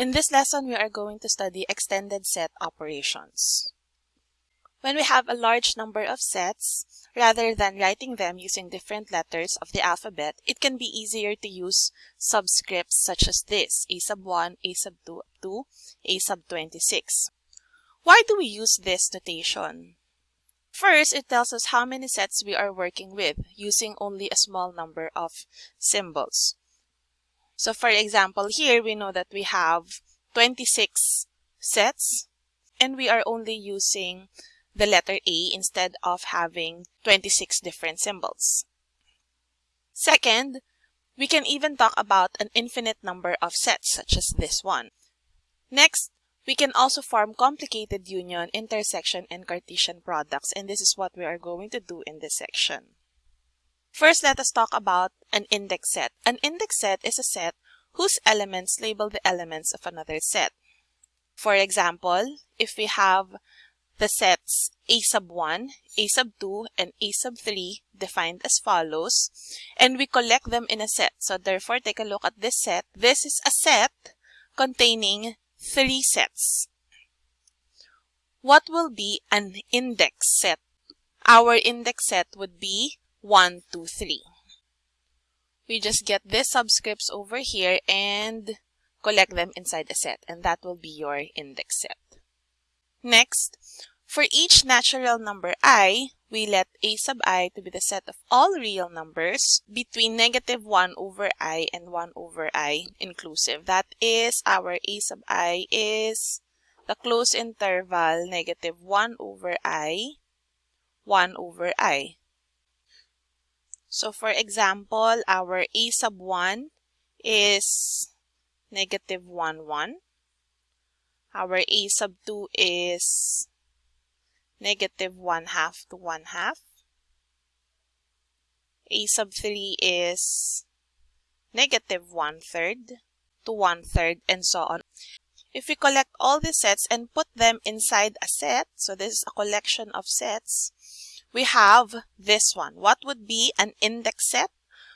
In this lesson, we are going to study extended set operations. When we have a large number of sets, rather than writing them using different letters of the alphabet, it can be easier to use subscripts such as this, a sub 1, a sub 2, 2, a sub 26. Why do we use this notation? First, it tells us how many sets we are working with using only a small number of symbols. So for example, here we know that we have 26 sets and we are only using the letter A instead of having 26 different symbols. Second, we can even talk about an infinite number of sets such as this one. Next, we can also form complicated union, intersection, and Cartesian products and this is what we are going to do in this section. First, let us talk about an index set. An index set is a set whose elements label the elements of another set. For example, if we have the sets a sub 1, a sub 2, and a sub 3 defined as follows, and we collect them in a set. So therefore, take a look at this set. This is a set containing three sets. What will be an index set? Our index set would be 1, 2, 3. We just get these subscripts over here and collect them inside a set and that will be your index set. Next, for each natural number i, we let a sub i to be the set of all real numbers between negative 1 over i and 1 over i inclusive. That is our a sub i is the closed interval negative 1 over i, 1 over i. So for example, our a sub 1 is negative 1, 1. Our a sub 2 is negative 1 half to 1 half. a sub 3 is negative 1 third to 1 third and so on. If we collect all the sets and put them inside a set, so this is a collection of sets, we have this one. What would be an index set?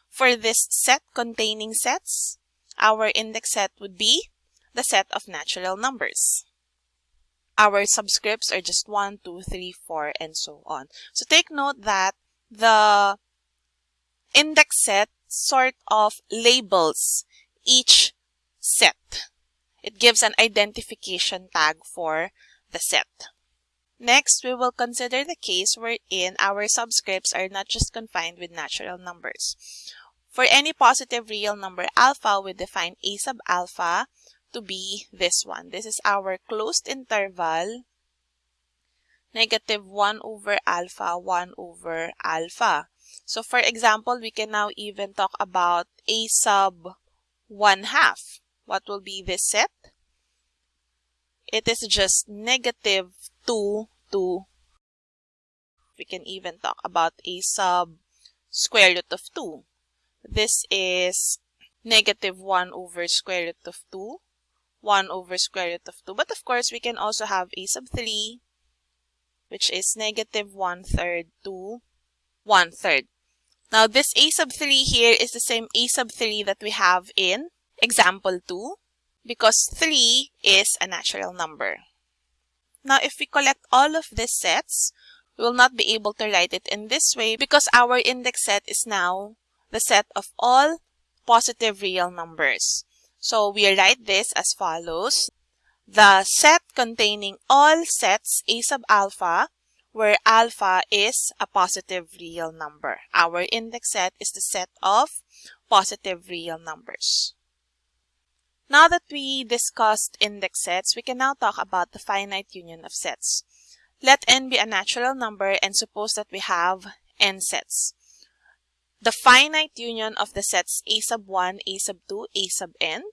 For this set containing sets, our index set would be the set of natural numbers. Our subscripts are just 1, 2, 3, 4, and so on. So take note that the index set sort of labels each set. It gives an identification tag for the set. Next, we will consider the case wherein our subscripts are not just confined with natural numbers. For any positive real number alpha, we define a sub alpha to be this one. This is our closed interval, negative 1 over alpha, 1 over alpha. So for example, we can now even talk about a sub 1 half. What will be this set? It is just negative 2 2. We can even talk about a sub square root of 2. This is negative 1 over square root of 2, 1 over square root of 2. But of course, we can also have a sub 3, which is negative 1 third to 1 third. Now, this a sub 3 here is the same a sub 3 that we have in example 2 because 3 is a natural number. Now, if we collect all of these sets, we will not be able to write it in this way because our index set is now the set of all positive real numbers. So we write this as follows. The set containing all sets A sub alpha where alpha is a positive real number. Our index set is the set of positive real numbers. Now that we discussed index sets, we can now talk about the finite union of sets. Let n be a natural number and suppose that we have n sets. The finite union of the sets a sub 1, a sub 2, a sub n.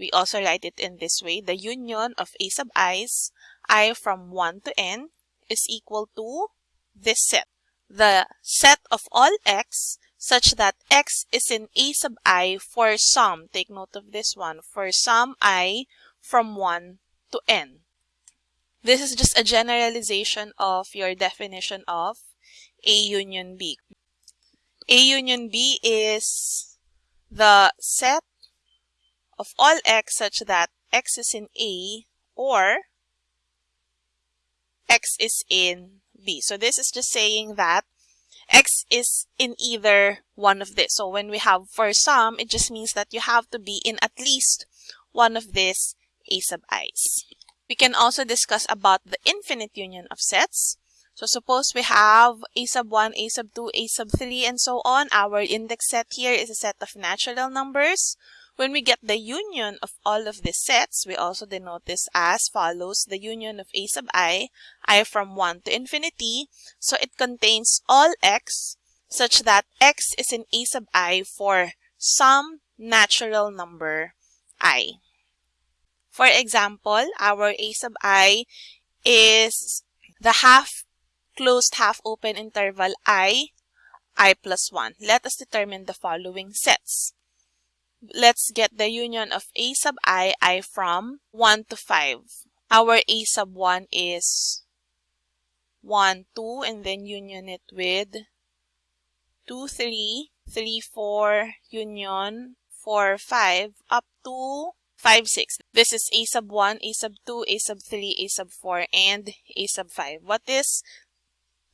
We also write it in this way. The union of a sub i's, i from 1 to n, is equal to this set. The set of all x such that x is in a sub i for some, take note of this one, for some i from 1 to n. This is just a generalization of your definition of A union B. A union B is the set of all x such that x is in A or x is in B. So this is just saying that x is in either one of this. So when we have for some, it just means that you have to be in at least one of these a sub i's. We can also discuss about the infinite union of sets. So suppose we have a sub 1, a sub 2, a sub 3, and so on. Our index set here is a set of natural numbers. When we get the union of all of these sets, we also denote this as follows. The union of a sub i, i from 1 to infinity. So it contains all x such that x is in a sub i for some natural number i. For example, our a sub i is the half closed half open interval i, i plus 1. Let us determine the following sets let's get the union of a sub i, i from 1 to 5. Our a sub 1 is 1, 2, and then union it with 2, 3, 3, 4, union 4, 5, up to 5, 6. This is a sub 1, a sub 2, a sub 3, a sub 4, and a sub 5. What is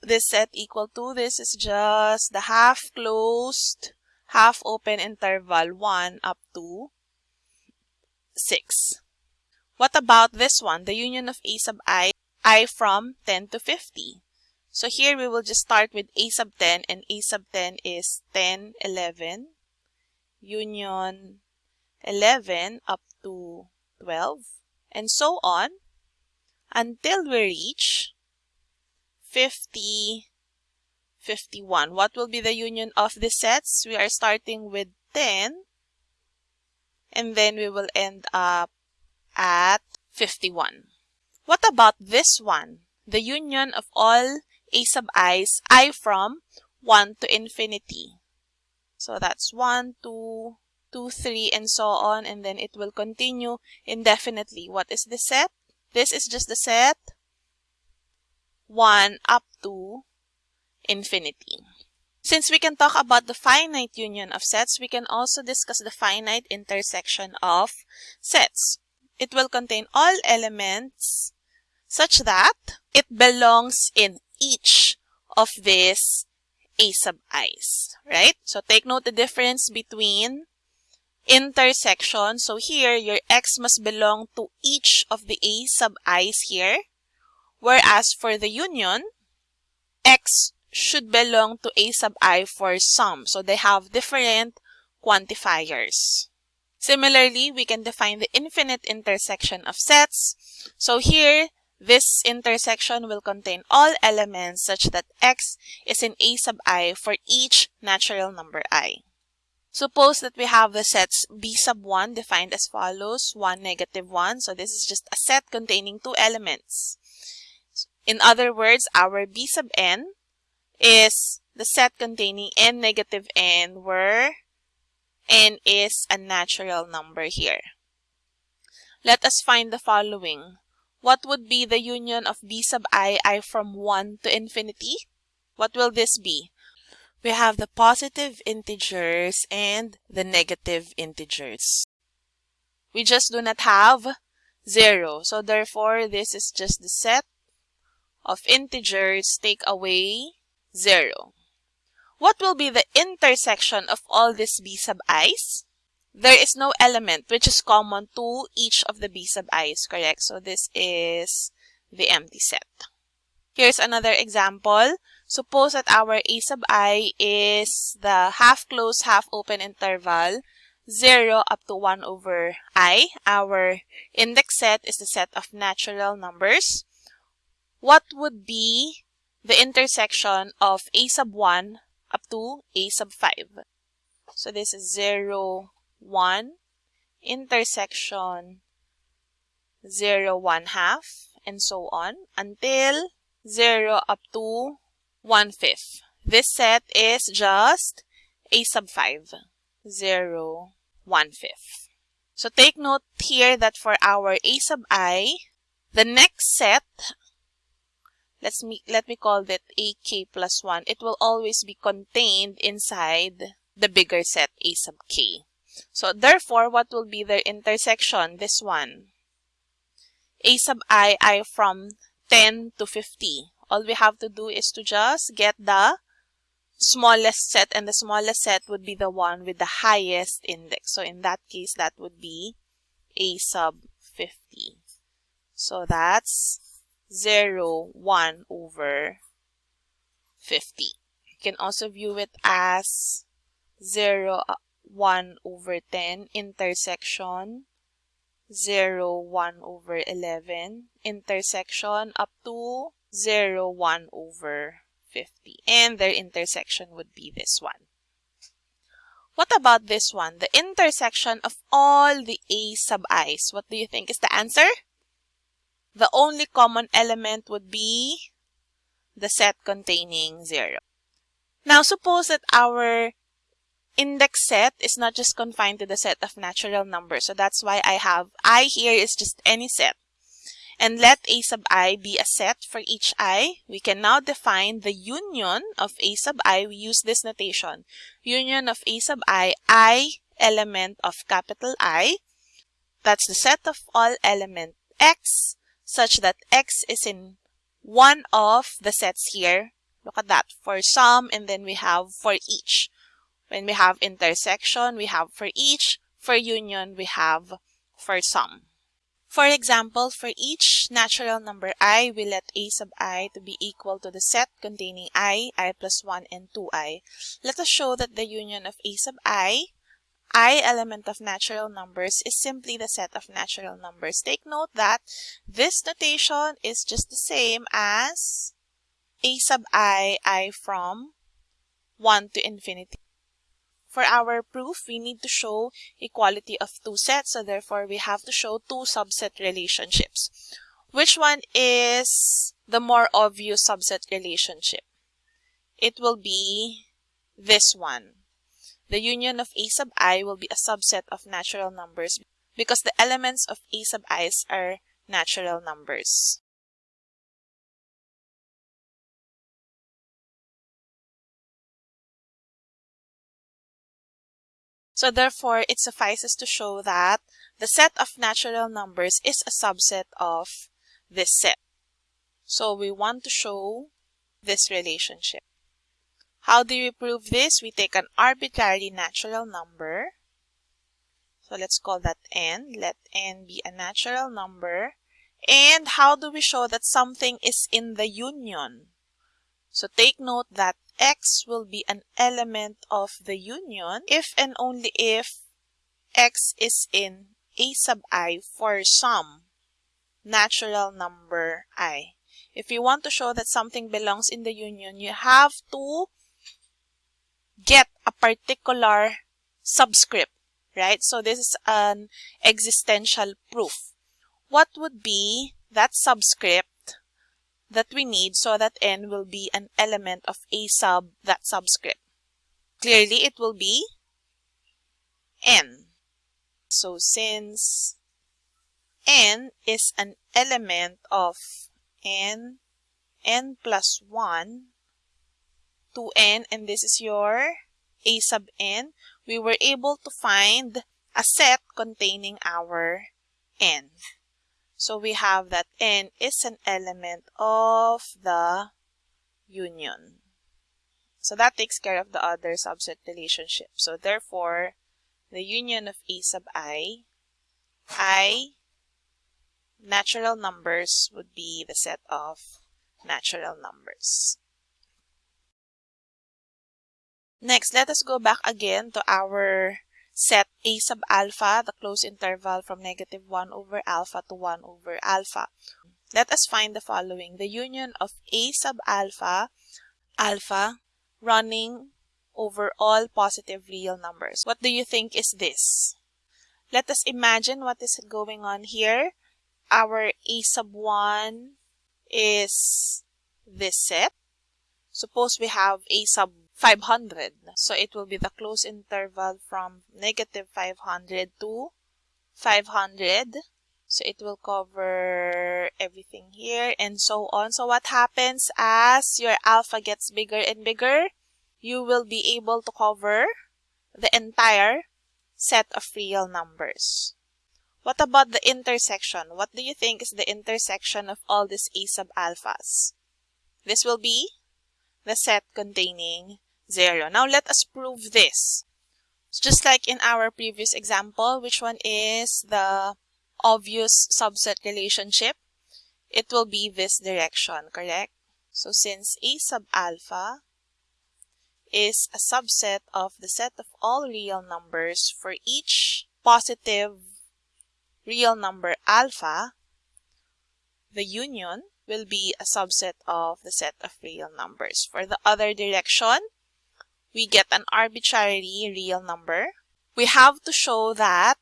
this set equal to? This is just the half closed half open interval 1 up to 6. What about this one? The union of a sub i, i from 10 to 50. So here we will just start with a sub 10 and a sub 10 is 10, 11, union 11 up to 12, and so on until we reach 50, 51. What will be the union of the sets? We are starting with 10 and then we will end up at 51. What about this one? The union of all a sub i's, i from 1 to infinity. So that's 1, 2, 2, 3, and so on, and then it will continue indefinitely. What is the set? This is just the set 1 up to infinity. Since we can talk about the finite union of sets, we can also discuss the finite intersection of sets. It will contain all elements such that it belongs in each of these a sub i's, right? So take note the difference between intersection. So here, your x must belong to each of the a sub i's here. Whereas for the union, x should belong to a sub i for some. So they have different quantifiers. Similarly, we can define the infinite intersection of sets. So here, this intersection will contain all elements such that x is in a sub i for each natural number i. Suppose that we have the sets b sub 1 defined as follows, 1, negative 1. So this is just a set containing two elements. In other words, our b sub n is the set containing n negative n where n is a natural number here. Let us find the following. What would be the union of b sub i, i from 1 to infinity? What will this be? We have the positive integers and the negative integers. We just do not have 0. So therefore, this is just the set of integers take away 0. What will be the intersection of all these b sub i's? There is no element which is common to each of the b sub i's, correct? So this is the empty set. Here's another example. Suppose that our a sub i is the half closed, half open interval 0 up to 1 over i. Our index set is the set of natural numbers. What would be the intersection of a sub 1 up to a sub 5. So this is 0, 1, intersection 0, 1 half, and so on until 0 up to 1 fifth. This set is just a sub 5, 0, 1 fifth. So take note here that for our a sub i, the next set let's me let me call that ak plus 1 it will always be contained inside the bigger set a sub k So therefore, what will be their intersection? This one. A sub i, i from 10 to 50. All we have to do is to just get the smallest set and the smallest set would be the one with the highest index. So in that case, that would be a sub 50. So that's 0, 1 over 50. You can also view it as 0, uh, 1 over 10 intersection 0, 1 over 11 intersection up to 0, 1 over 50. And their intersection would be this one. What about this one? The intersection of all the a sub i's. What do you think is the answer? The only common element would be the set containing 0. Now, suppose that our index set is not just confined to the set of natural numbers. So that's why I have i here is just any set. And let a sub i be a set for each i. We can now define the union of a sub i. We use this notation. Union of a sub i, i element of capital I. That's the set of all element x such that x is in one of the sets here. Look at that. For some and then we have for each. When we have intersection, we have for each. For union, we have for some. For example, for each natural number i, we let a sub i to be equal to the set containing i, i plus 1, and 2i. Let us show that the union of a sub i, i element of natural numbers, is simply the set of natural numbers. Take note that this notation is just the same as a sub i, i from 1 to infinity. For our proof, we need to show equality of two sets. So therefore, we have to show two subset relationships. Which one is the more obvious subset relationship? It will be this one. The union of a sub i will be a subset of natural numbers because the elements of a sub i's are natural numbers. So therefore, it suffices to show that the set of natural numbers is a subset of this set. So we want to show this relationship. How do we prove this? We take an arbitrary natural number. So let's call that n. Let n be a natural number. And how do we show that something is in the union? So take note that x will be an element of the union if and only if x is in a sub i for some natural number i. If you want to show that something belongs in the union, you have to get a particular subscript, right? So this is an existential proof. What would be that subscript that we need so that n will be an element of a sub that subscript. Clearly, it will be n. So since n is an element of n, n plus 1 to n, and this is your a sub n, we were able to find a set containing our n. So we have that n is an element of the union. So that takes care of the other subset relationship. So therefore, the union of a sub i, i natural numbers would be the set of natural numbers. Next, let us go back again to our set a sub alpha, the closed interval from negative 1 over alpha to 1 over alpha. Let us find the following. The union of a sub alpha, alpha, running over all positive real numbers. What do you think is this? Let us imagine what is going on here. Our a sub 1 is this set. Suppose we have a sub 500. So it will be the close interval from negative 500 to 500. So it will cover everything here and so on. So what happens as your alpha gets bigger and bigger? You will be able to cover the entire set of real numbers. What about the intersection? What do you think is the intersection of all these A sub alphas? This will be the set containing 0. Now let us prove this. just like in our previous example, which one is the obvious subset relationship? It will be this direction, correct? So since A sub alpha is a subset of the set of all real numbers for each positive real number alpha, the union will be a subset of the set of real numbers. For the other direction, we get an arbitrary real number. We have to show that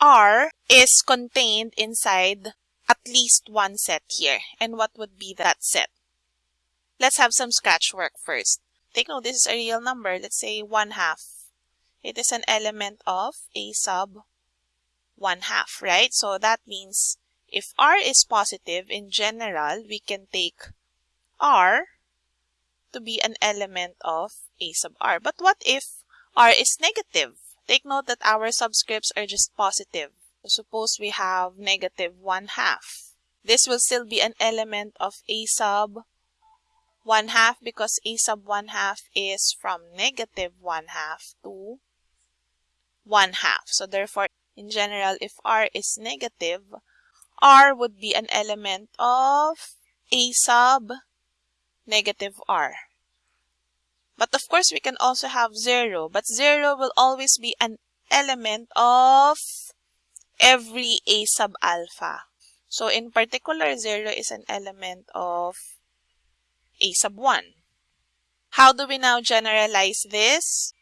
R is contained inside at least one set here. And what would be that set? Let's have some scratch work first. Take note, this is a real number. Let's say 1 half. It is an element of a sub 1 half, right? So that means if R is positive, in general, we can take R to be an element of A sub R. But what if R is negative? Take note that our subscripts are just positive. Suppose we have negative 1 half. This will still be an element of A sub 1 half because a sub 1 half is from negative 1 half to 1 half. So therefore, in general, if r is negative, r would be an element of a sub negative r. But of course, we can also have 0. But 0 will always be an element of every a sub alpha. So in particular, 0 is an element of a sub 1. How do we now generalize this?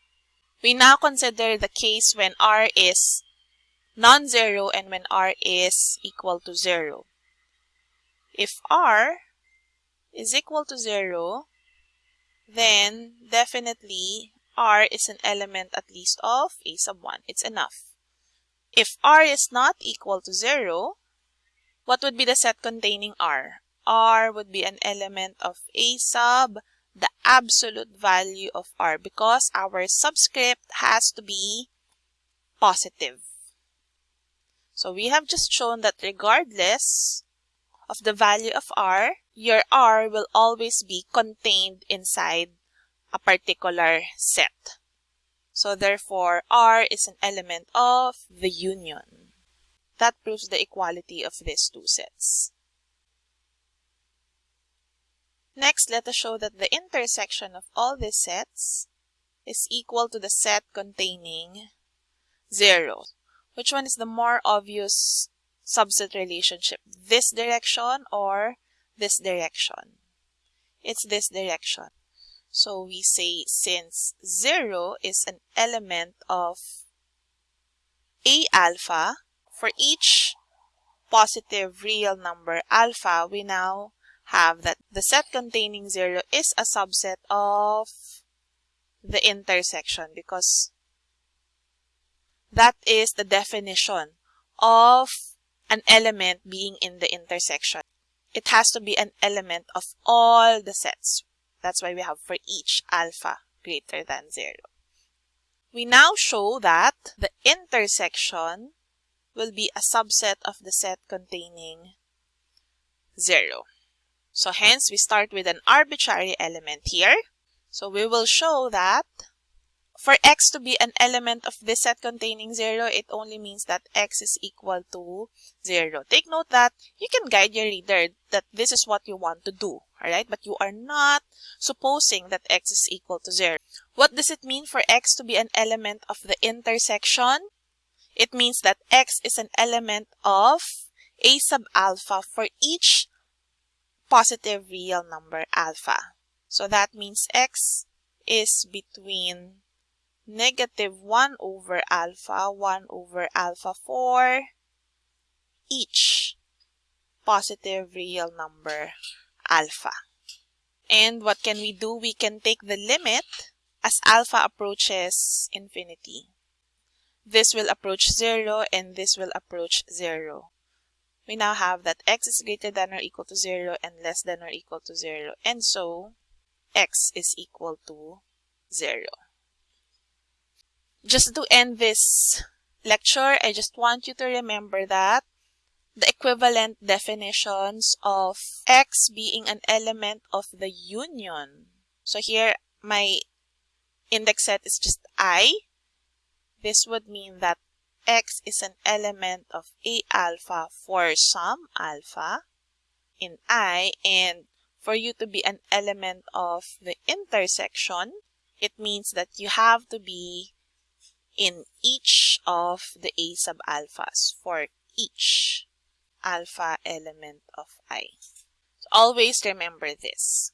We now consider the case when r is non-zero and when r is equal to 0. If r is equal to 0, then definitely r is an element at least of a sub 1. It's enough. If r is not equal to 0, what would be the set containing r? r would be an element of a sub the absolute value of r because our subscript has to be positive. So we have just shown that regardless of the value of r, your r will always be contained inside a particular set. So therefore, r is an element of the union. That proves the equality of these two sets. Next, let us show that the intersection of all these sets is equal to the set containing 0. Which one is the more obvious subset relationship? This direction or this direction? It's this direction. So we say since 0 is an element of A alpha, for each positive real number alpha, we now have that the set containing 0 is a subset of the intersection because that is the definition of an element being in the intersection. It has to be an element of all the sets. That's why we have for each alpha greater than 0. We now show that the intersection will be a subset of the set containing 0. So hence, we start with an arbitrary element here. So we will show that for x to be an element of this set containing 0, it only means that x is equal to 0. Take note that you can guide your reader that this is what you want to do, alright? But you are not supposing that x is equal to 0. What does it mean for x to be an element of the intersection? It means that x is an element of a sub alpha for each positive real number alpha. So that means x is between negative 1 over alpha, 1 over alpha 4, each positive real number alpha. And what can we do? We can take the limit as alpha approaches infinity. This will approach 0 and this will approach 0 we now have that x is greater than or equal to 0 and less than or equal to 0. And so, x is equal to 0. Just to end this lecture, I just want you to remember that the equivalent definitions of X being an element of the union. So here, my index set is just I. This would mean that X is an element of A alpha for some alpha in I and for you to be an element of the intersection, it means that you have to be in each of the A sub alphas for each alpha element of I. So always remember this.